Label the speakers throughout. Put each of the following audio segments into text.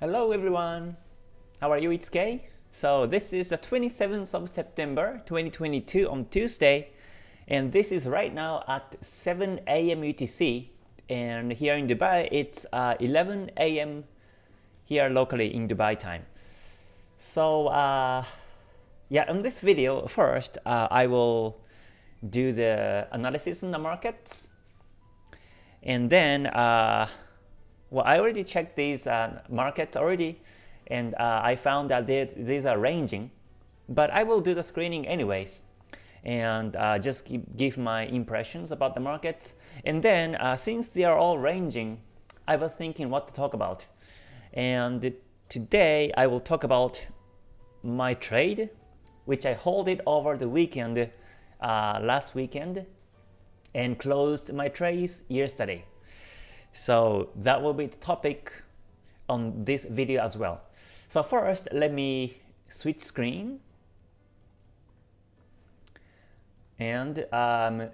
Speaker 1: Hello everyone! How are you? It's Kay. So this is the 27th of September 2022 on Tuesday and this is right now at 7 a.m. UTC and here in Dubai it's uh, 11 a.m. here locally in Dubai time. So uh, yeah, in this video first uh, I will do the analysis in the markets and then uh, well, I already checked these uh, markets already, and uh, I found that these are ranging, but I will do the screening anyways, and uh, just keep, give my impressions about the markets. And then, uh, since they are all ranging, I was thinking what to talk about. And today, I will talk about my trade, which I hold it over the weekend, uh, last weekend, and closed my trades yesterday. So that will be the topic on this video as well. So first, let me switch screen and um,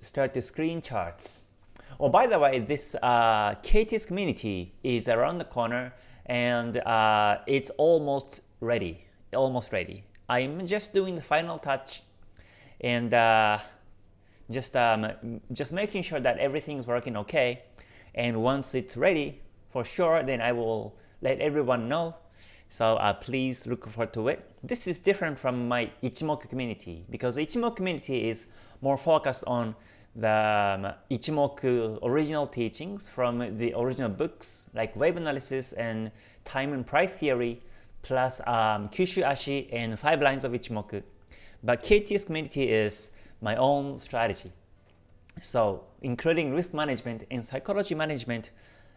Speaker 1: start the screen charts. Oh, by the way, this uh, KTS community is around the corner and uh, it's almost ready. Almost ready. I'm just doing the final touch and uh, just um, just making sure that everything's working okay and once it's ready for sure then I will let everyone know so uh, please look forward to it. This is different from my Ichimoku community because Ichimoku community is more focused on the um, Ichimoku original teachings from the original books like wave analysis and time and price theory plus um, Kyushu Ashi and five lines of Ichimoku. But KTS community is my own strategy. So including risk management and psychology management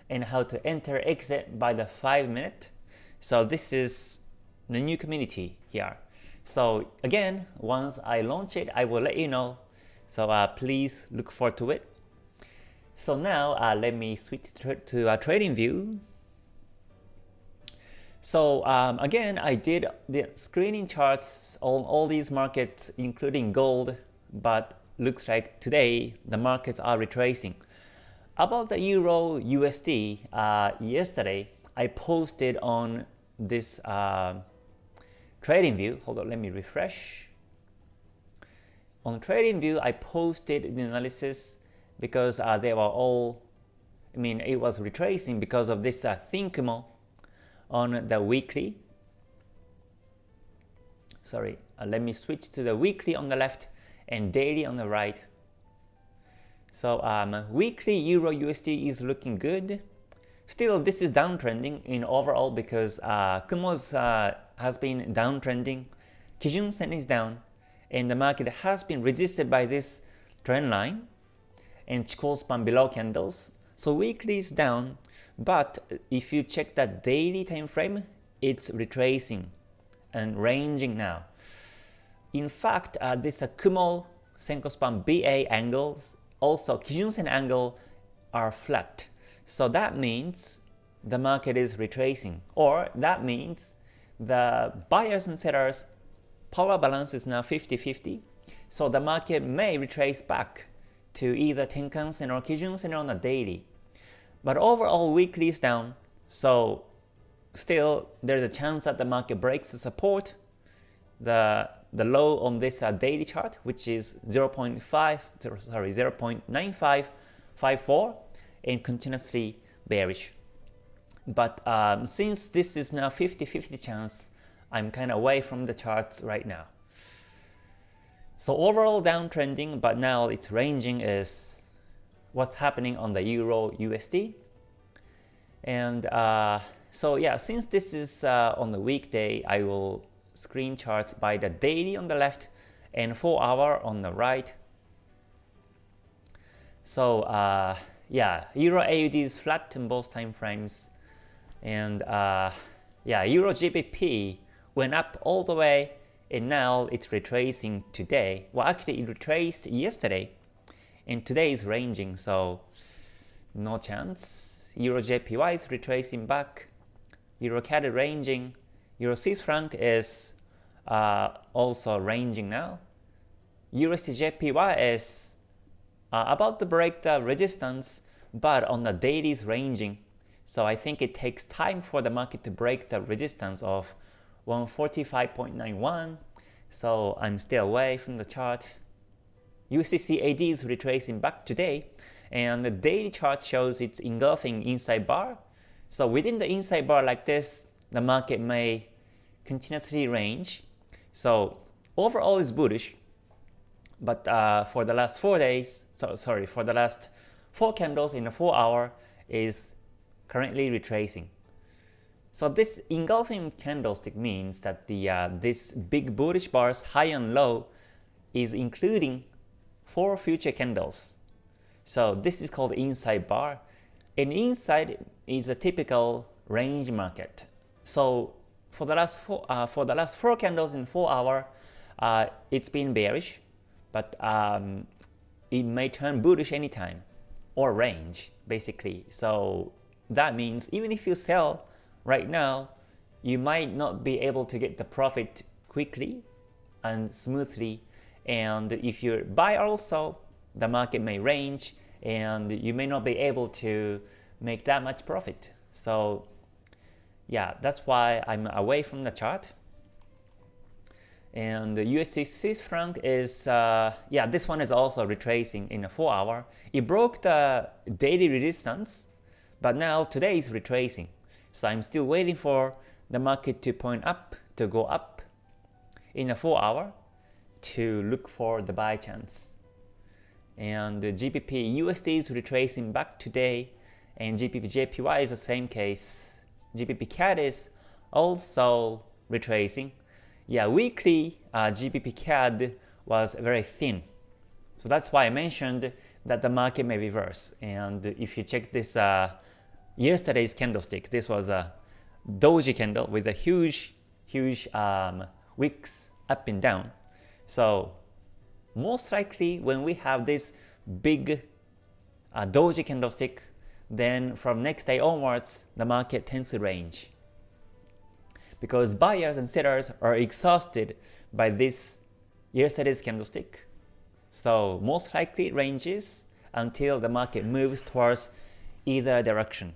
Speaker 1: and how to enter exit by the 5 minute. So this is the new community here. So again, once I launch it, I will let you know. So uh, please look forward to it. So now uh, let me switch to, to a trading view. So um, again, I did the screening charts on all these markets, including gold, but looks like today the markets are retracing. About the Euro USD, uh, yesterday I posted on this uh, trading view. Hold on, let me refresh. On trading view, I posted the analysis because uh, they were all, I mean, it was retracing because of this uh, thin Kumo on the weekly. Sorry, uh, let me switch to the weekly on the left and daily on the right. So um, weekly Euro USD is looking good. Still, this is downtrending in overall because uh, Kumo's uh, has been downtrending. Kijun Sen is down, and the market has been resisted by this trend line and Chikou span below candles. So weekly is down, but if you check the daily time frame, it's retracing and ranging now. In fact, uh, this uh, Kumo Senko BA angles, also Kijun Sen angle are flat. So that means the market is retracing, or that means the buyers and sellers power balance is now 50-50. So the market may retrace back to either Tenkan Sen or Kijun Sen on a daily. But overall weekly is down, so still there's a chance that the market breaks the support. The the low on this uh, daily chart, which is 0.5, sorry, 0.9554, and continuously bearish. But um, since this is now 50-50 chance, I'm kind of away from the charts right now. So overall downtrending, but now it's ranging is what's happening on the Euro USD. And uh, so yeah, since this is uh, on the weekday, I will screen charts by the daily on the left and 4 hour on the right. So uh, yeah, Euro AUD is flat in both time frames, and uh, yeah, Euro GBP went up all the way, and now it's retracing today. Well, actually, it retraced yesterday, and today is ranging, so no chance. Euro JPY is retracing back. Euro CAD ranging, Euro Swiss franc is uh, also ranging now. USD JPY is uh, about to break the resistance, but on the daily is ranging. So I think it takes time for the market to break the resistance of 145.91. So I'm still away from the chart. USD CAD is retracing back today, and the daily chart shows it's engulfing inside bar. So within the inside bar like this, the market may continuously range. So overall is bullish, but uh, for the last four days, so sorry, for the last four candles in a four hour is currently retracing. So this engulfing candlestick means that the uh, this big bullish bars high and low is including four future candles. So this is called inside bar. And inside is a typical range market. So for the last four, uh, for the last four candles in four hour, uh, it's been bearish, but um, it may turn bullish anytime or range basically. So that means even if you sell right now, you might not be able to get the profit quickly and smoothly. And if you buy also, the market may range and you may not be able to make that much profit. So yeah, that's why I'm away from the chart. And the USD Swiss franc is, uh, yeah, this one is also retracing in a 4 hour. It broke the daily resistance, but now today is retracing. So I'm still waiting for the market to point up, to go up in a 4 hour to look for the buy chance. And the GBP USD is retracing back today, and GBP JPY is the same case. GBP CAD is also retracing yeah, weekly uh, GBP CAD was very thin. So that's why I mentioned that the market may reverse. And if you check this uh, yesterday's candlestick, this was a doji candle with a huge, huge um, wicks up and down. So most likely when we have this big uh, doji candlestick, then from next day onwards, the market tends to range because buyers and sellers are exhausted by this yesterday's candlestick. So most likely it ranges until the market moves towards either direction.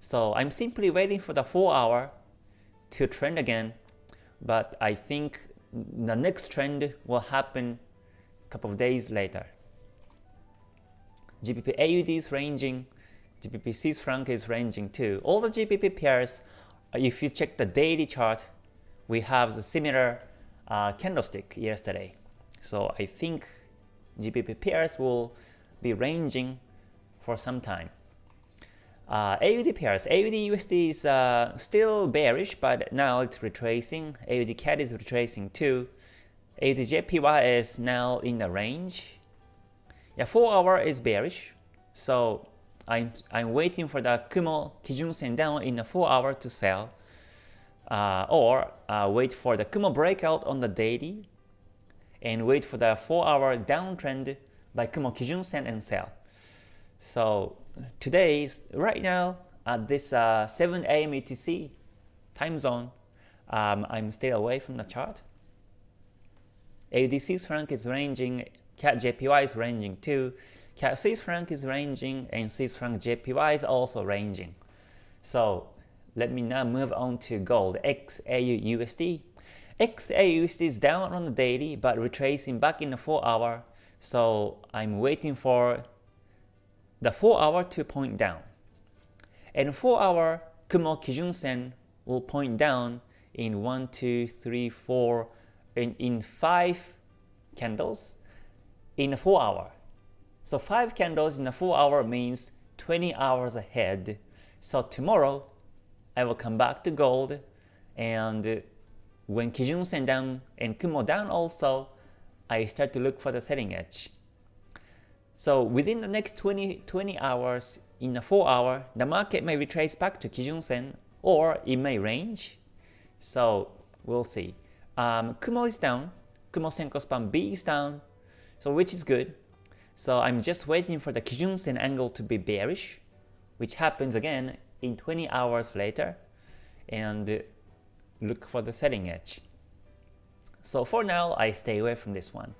Speaker 1: So I'm simply waiting for the 4 hour to trend again, but I think the next trend will happen a couple of days later. GBP AUD is ranging, GBP Swiss franc is ranging too. All the GBP pairs if you check the daily chart, we have the similar uh, candlestick yesterday. So I think GBP pairs will be ranging for some time. Uh, AUD pairs, AUD USD is uh, still bearish, but now it's retracing. AUD CAD is retracing too. AUD JPY is now in the range. Yeah, 4 hour is bearish, so I'm, I'm waiting for the Kumo Kijun Sen down in a 4 hour to sell. Uh, or uh, wait for the Kumo breakout on the daily and wait for the 4 hour downtrend by Kumo Kijun Sen and sell. So today, right now, at this uh, 7 a.m. UTC time zone, um, I'm still away from the chart. AUD franc is ranging, CAD JPY is ranging too. Swiss franc is ranging and Swiss franc JPY is also ranging. So let me now move on to gold XAU USD. XAU USD is down on the daily but retracing back in the 4 hour. So I'm waiting for the 4 hour to point down. And 4 hour Kumo Kijun Sen will point down in 1, 2, 3, 4, in, in 5 candles in a 4 hour. So 5 candles in a 4 hour means 20 hours ahead. So tomorrow, I will come back to gold and when Kijun Sen down and Kumo down also, I start to look for the selling edge. So within the next 20, 20 hours, in a 4 hour, the market may retrace back to Kijun Sen or it may range. So we'll see. Um, Kumo is down, Kumo Senko B is down, so which is good. So I'm just waiting for the Kijun Sen angle to be bearish, which happens again in 20 hours later, and look for the selling edge. So for now, I stay away from this one.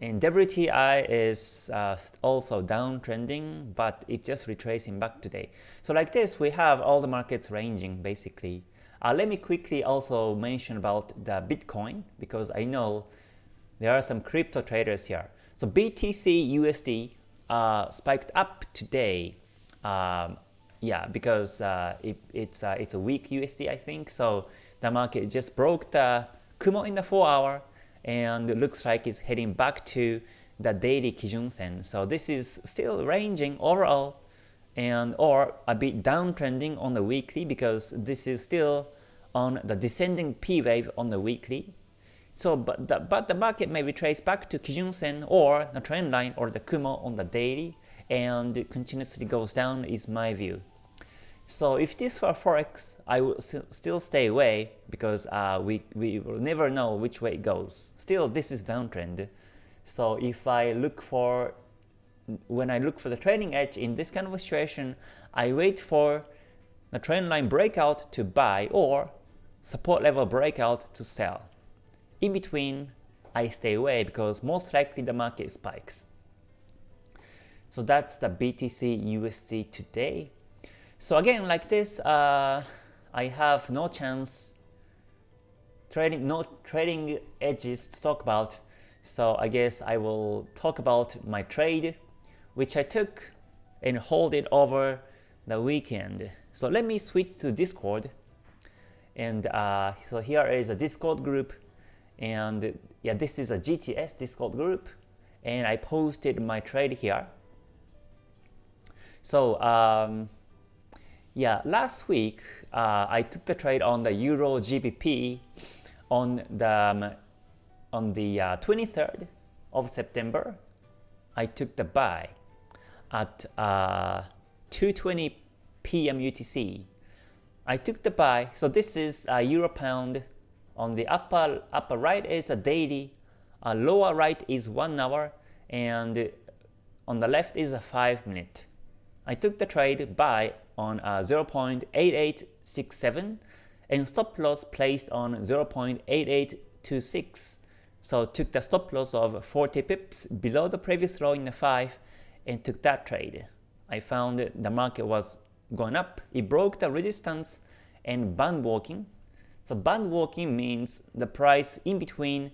Speaker 1: and WTI is uh, also downtrending, but it's just retracing back today. So like this, we have all the markets ranging basically. Uh, let me quickly also mention about the Bitcoin because I know there are some crypto traders here. So BTC USD uh, spiked up today. Um, yeah, because uh, it, it's uh, it's a weak USD I think. So the market just broke the Kumo in the 4 hour and it looks like it's heading back to the daily Kijun Sen. So this is still ranging overall and or a bit downtrending on the weekly because this is still on the descending P wave on the weekly. So but the, but the market may retrace back to Kijun Sen or the trend line or the Kumo on the daily and continuously goes down is my view. So if this were Forex, I would still stay away because uh, we, we will never know which way it goes. Still, this is downtrend. So if I look for, when I look for the trading edge in this kind of situation, I wait for the trend line breakout to buy or support level breakout to sell. In between, I stay away because most likely the market spikes. So that's the BTC USD today. So again, like this, uh, I have no chance trading, no trading edges to talk about. So I guess I will talk about my trade, which I took and hold it over the weekend. So let me switch to Discord. And uh, so here is a Discord group. And yeah, this is a KTS Discord group. And I posted my trade here. So um, yeah, last week uh, I took the trade on the Euro GBP on the um, on the uh, 23rd of September. I took the buy at uh, 2:20 p.m. UTC. I took the buy. So this is a Euro Pound. On the upper upper right is a daily, uh, lower right is one hour, and on the left is a five minute. I took the trade buy on uh, 0.8867 and stop loss placed on 0.8826. So took the stop loss of 40 pips below the previous low in the 5 and took that trade. I found the market was going up. It broke the resistance and band walking. So band walking means the price in between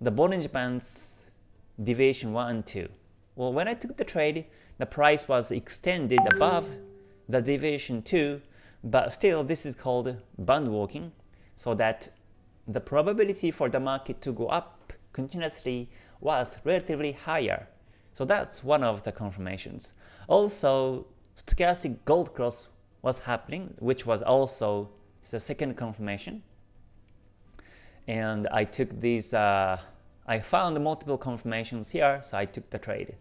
Speaker 1: the Bollinger Bands deviation 1 and 2. Well, when I took the trade, the price was extended above the deviation 2, but still this is called band walking, so that the probability for the market to go up continuously was relatively higher. So that's one of the confirmations. Also, stochastic gold cross was happening, which was also the second confirmation. And I took these, uh, I found multiple confirmations here, so I took the trade.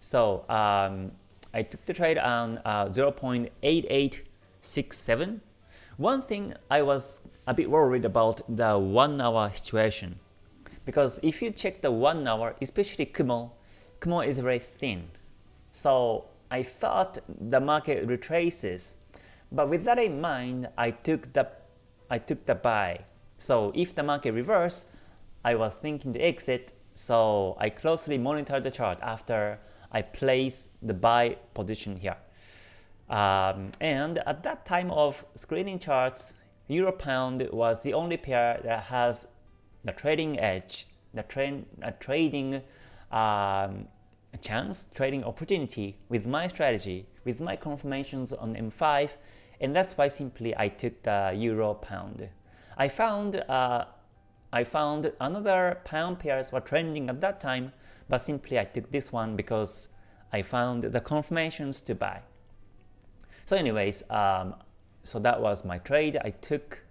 Speaker 1: So um, I took the trade on uh, 0.8867. One thing I was a bit worried about the 1 hour situation because if you check the 1 hour, especially Kumo, Kumo is very thin. So I thought the market retraces, but with that in mind, I took the I took the buy. So if the market reversed, I was thinking to exit, so I closely monitored the chart after I place the buy position here. Um, and at that time of screening charts, Euro Pound was the only pair that has the trading edge, the uh, trading um, chance, trading opportunity with my strategy, with my confirmations on M5, and that's why simply I took the Euro Pound. I found uh, I found another pound pairs were trending at that time, but simply I took this one because I found the confirmations to buy. So anyways, um, so that was my trade I took,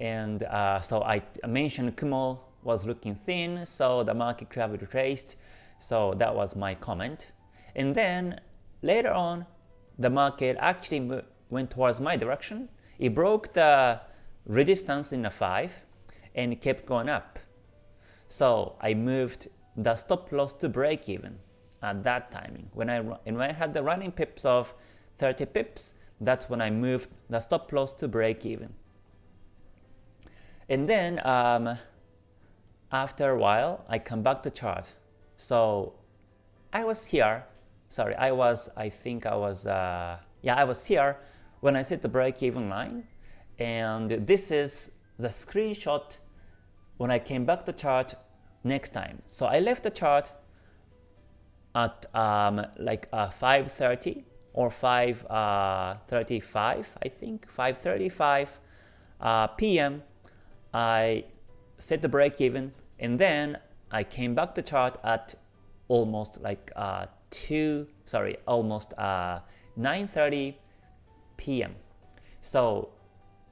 Speaker 1: and uh, so I mentioned Kumo was looking thin, so the market have retraced. So that was my comment. And then later on, the market actually went towards my direction. It broke the resistance in the 5 and kept going up. So I moved the stop loss to break even at that timing. When I, and when I had the running pips of 30 pips, that's when I moved the stop loss to break even. And then um, after a while, I come back to chart So I was here, sorry, I was, I think I was, uh, yeah, I was here when I set the break-even line, and this is the screenshot when I came back to chart next time. So I left the chart at um, like uh, 5.30 or 5.35, uh, I think, 5.35 uh, p.m. I set the break even and then I came back to chart at almost like uh, 2, sorry, almost uh, 9.30 p.m. So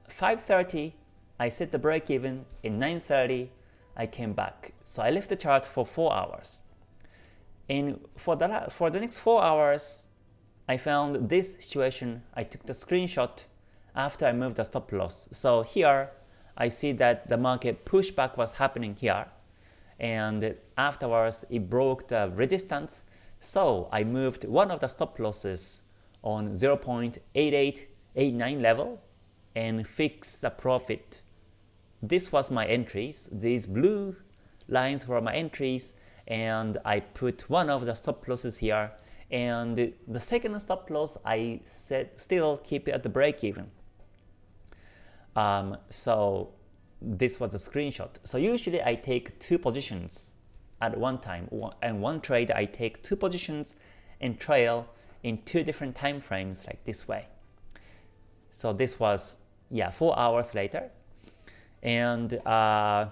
Speaker 1: 5.30 I set the break even, in 9.30 I came back. So I left the chart for 4 hours. And for the, for the next 4 hours, I found this situation, I took the screenshot after I moved the stop loss. So here, I see that the market pushback was happening here. And afterwards, it broke the resistance. So I moved one of the stop losses on 0.8889 level and fixed the profit. This was my entries. These blue lines were my entries and I put one of the stop losses here and the second stop loss I said still keep it at the break even. Um, so this was a screenshot. So usually I take two positions at one time and one trade I take two positions and trail in two different time frames like this way. So this was yeah four hours later and uh,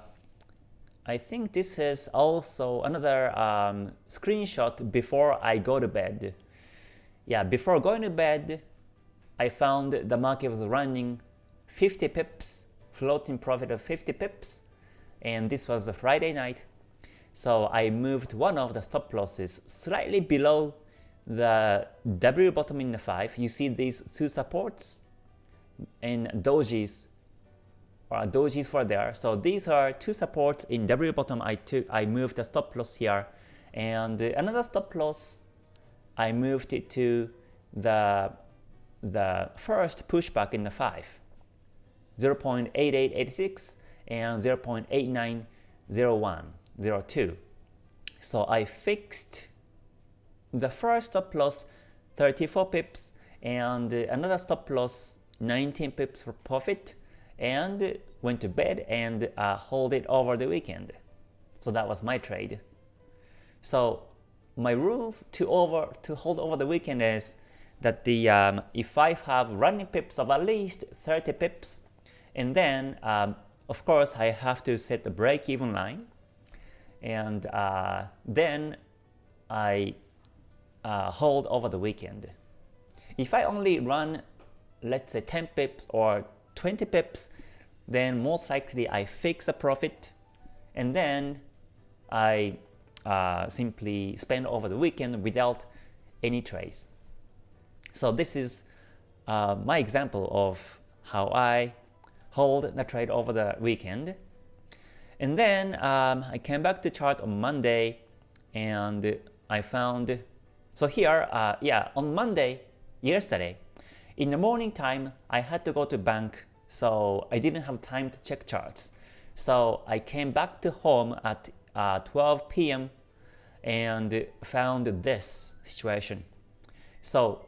Speaker 1: I think this is also another um, screenshot before I go to bed. Yeah, before going to bed, I found the market was running 50 pips, floating profit of 50 pips, and this was a Friday night. So I moved one of the stop losses slightly below the W bottom in the 5. You see these two supports and dojis or dojis for there. So these are two supports in W bottom. I took I moved the stop loss here, and another stop loss I moved it to the the first pushback in the 5 0.8886 and 0.890102 so I fixed the first stop loss 34 pips and another stop loss 19 pips for profit and went to bed and uh, hold it over the weekend. So that was my trade. So my rule to over to hold over the weekend is that the um, if I have running pips of at least 30 pips, and then um, of course I have to set the break-even line, and uh, then I uh, hold over the weekend. If I only run let's say 10 pips or 20 pips, then most likely I fix a profit and then I uh, simply spend over the weekend without any trades. So this is uh, my example of how I hold the trade over the weekend. And then um, I came back to chart on Monday and I found, so here, uh, yeah, on Monday, yesterday, in the morning time, I had to go to bank, so I didn't have time to check charts. So I came back to home at uh, 12 p.m. and found this situation. So,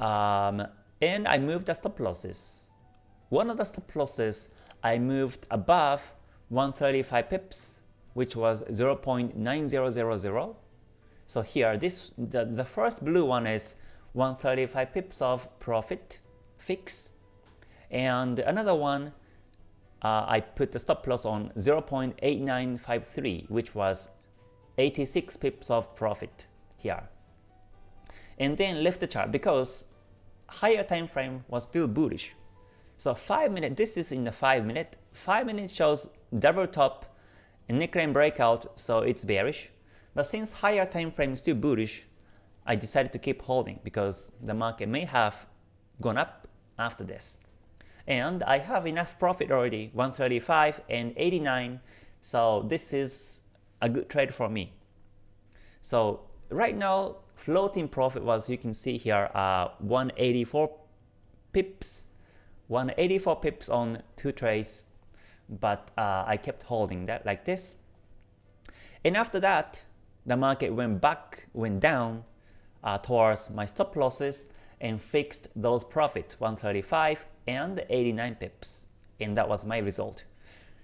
Speaker 1: um, and I moved the stop losses. One of the stop losses I moved above 135 pips, which was 0.9000. So here, this the, the first blue one is 135 pips of profit fix. And another one, uh, I put the stop loss on 0.8953, which was 86 pips of profit here. And then left the chart because higher time frame was still bullish. So 5 minute, this is in the 5 minute. 5 minutes shows double top and neckline breakout, so it's bearish. But since higher time frame is still bullish, I decided to keep holding because the market may have gone up after this. And I have enough profit already, 135 and 89, so this is a good trade for me. So right now, floating profit was, you can see here, uh, 184 pips, 184 pips on two trades, but uh, I kept holding that like this. And after that, the market went back, went down uh, towards my stop losses and fixed those profits 135 and 89 pips and that was my result.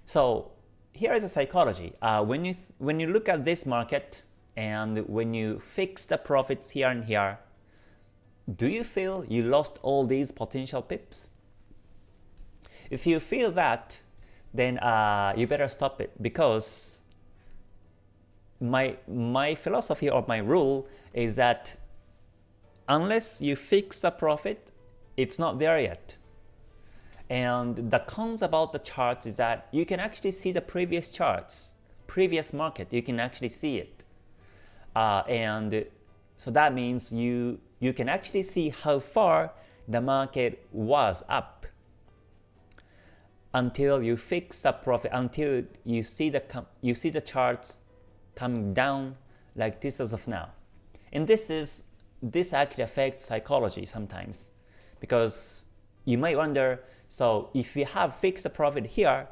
Speaker 1: So here is a psychology. Uh, when you when you look at this market and when you fix the profits here and here, do you feel you lost all these potential pips? If you feel that, then uh, you better stop it because my my philosophy or my rule is that unless you fix the profit, it's not there yet. And the cons about the charts is that you can actually see the previous charts, previous market, you can actually see it. Uh, and so that means you, you can actually see how far the market was up until you fix the profit, until you see the, you see the charts coming down like this as of now. And this is this actually affects psychology sometimes because you might wonder so if we have fixed a profit here,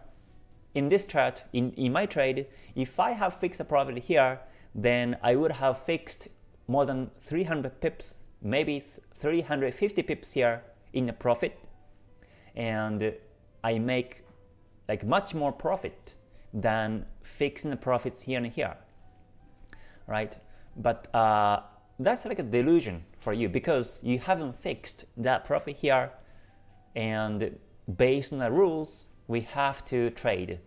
Speaker 1: in this chart, in, in my trade, if I have fixed a profit here, then I would have fixed more than 300 pips, maybe 350 pips here in the profit, and I make like much more profit than fixing the profits here and here, right? But uh, that's like a delusion for you because you haven't fixed that profit here, and based on the rules, we have to trade.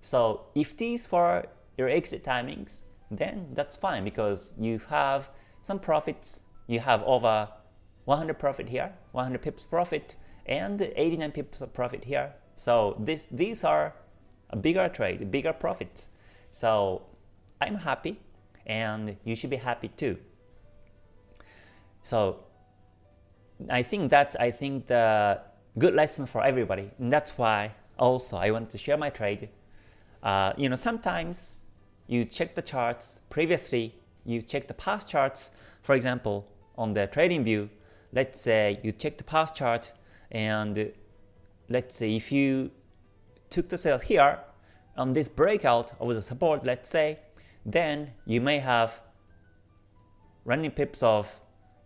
Speaker 1: So if these were your exit timings, then that's fine because you have some profits. You have over 100 profit here, 100 pips profit, and 89 pips of profit here. So this, these are a bigger trade, bigger profits. So I'm happy, and you should be happy too. So I think that I think the good lesson for everybody. And that's why also I wanted to share my trade. Uh, you know, sometimes you check the charts previously, you check the past charts. For example, on the trading view, let's say you check the past chart and let's say if you took the sell here on this breakout of the support, let's say, then you may have running pips of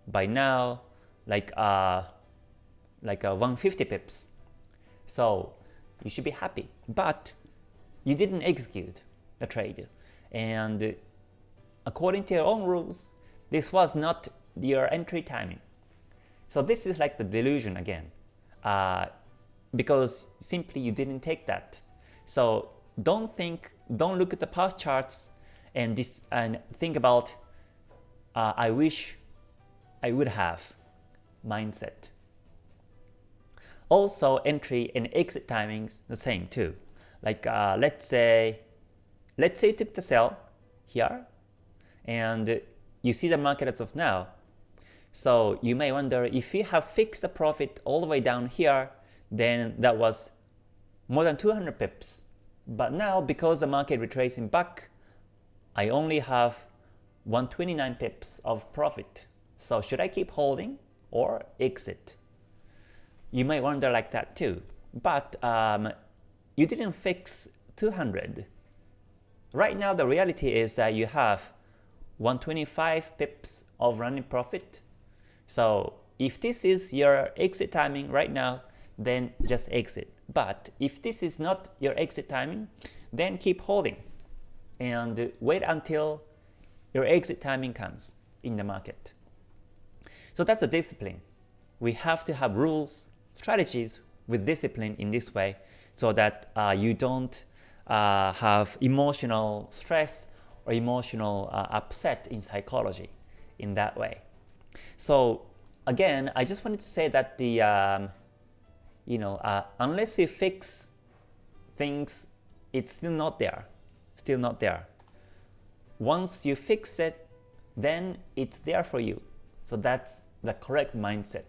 Speaker 1: by now like uh, like a 150 pips. So you should be happy. But you didn't execute the trade. And according to your own rules, this was not your entry timing. So this is like the delusion again, uh, because simply you didn't take that. So don't think, don't look at the past charts and this and think about, uh, I wish I would have mindset. Also, entry and exit timings the same too. Like uh, let's say, let's say you took the sell here, and you see the market as of now. So you may wonder if you have fixed the profit all the way down here, then that was more than 200 pips. But now because the market retracing back, I only have 129 pips of profit. So should I keep holding or exit? You may wonder like that too. But um, you didn't fix 200. Right now the reality is that you have 125 pips of running profit. So if this is your exit timing right now, then just exit. But if this is not your exit timing, then keep holding and wait until your exit timing comes in the market. So that's a discipline. We have to have rules strategies with discipline in this way so that uh, you don't uh, have emotional stress or emotional uh, upset in psychology in that way. So again, I just wanted to say that the um, you know uh, unless you fix things, it's still not there, still not there. Once you fix it, then it's there for you. So that's the correct mindset.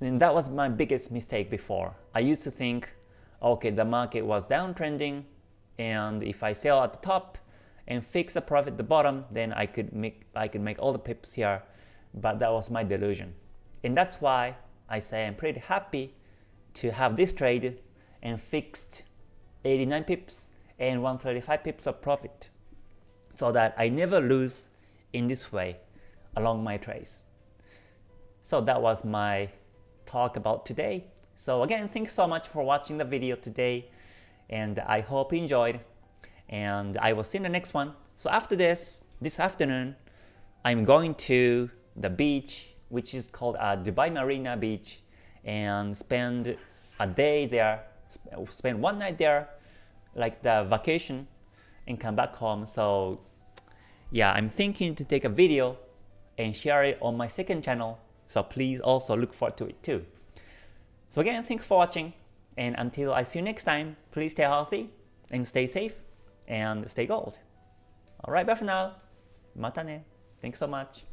Speaker 1: And that was my biggest mistake before. I used to think, okay, the market was downtrending, and if I sell at the top and fix the profit at the bottom, then I could make I could make all the pips here. But that was my delusion. And that's why I say I'm pretty happy to have this trade and fixed 89 pips and 135 pips of profit. so that I never lose in this way along my trace. So that was my talk about today. So again, thanks so much for watching the video today and I hope you enjoyed and I will see you in the next one. So after this, this afternoon, I'm going to the beach which is called uh, Dubai Marina Beach and spend a day there, spend one night there, like the vacation and come back home. So yeah, I'm thinking to take a video and share it on my second channel. So please also look forward to it too. So again, thanks for watching. And until I see you next time, please stay healthy and stay safe and stay gold. Alright, bye for now. Mata ne. Thanks so much.